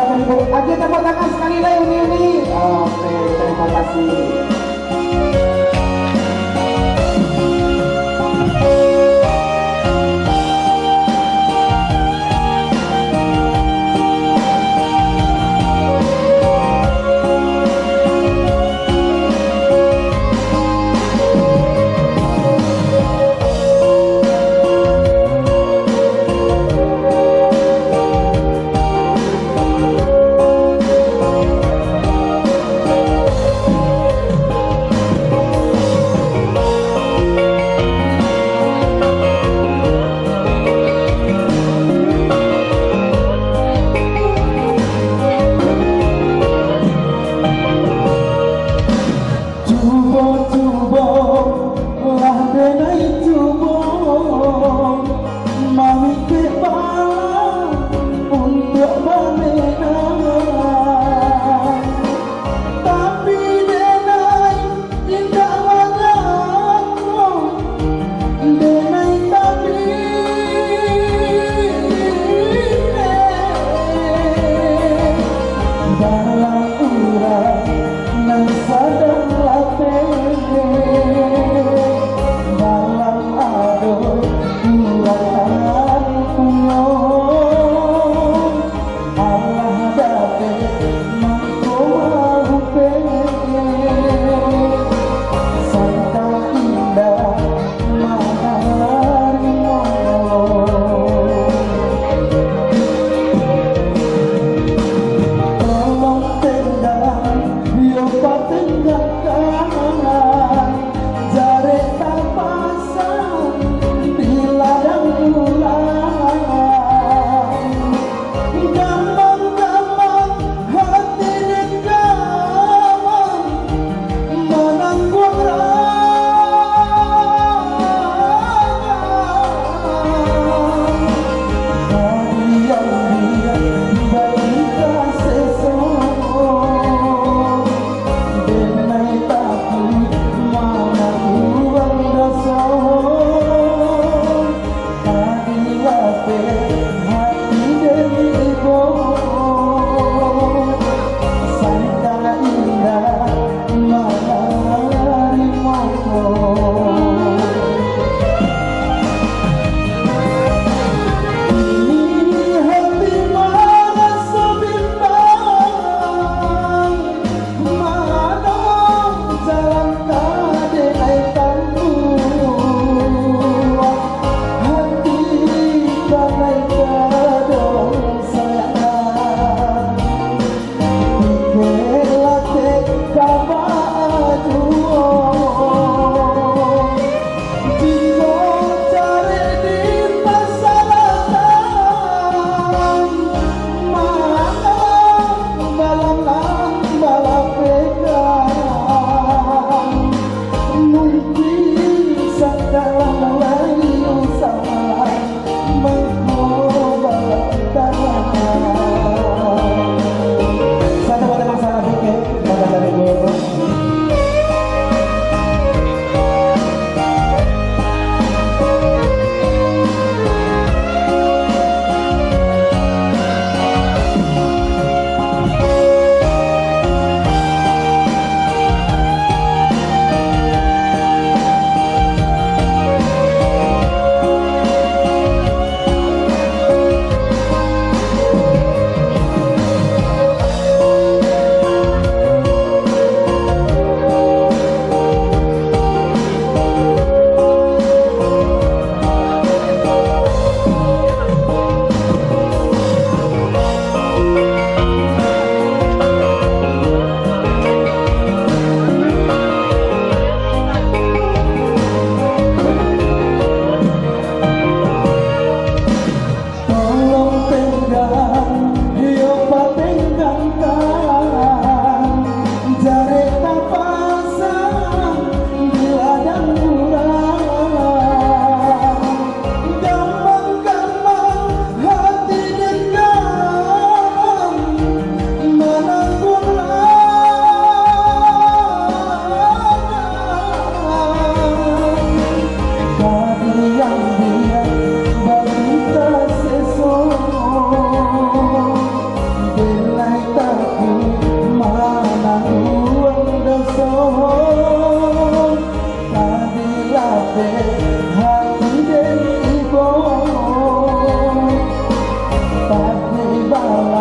tangan ibu. Aja tepuk tangan sekali lagi uni. Oke terima kasih bye.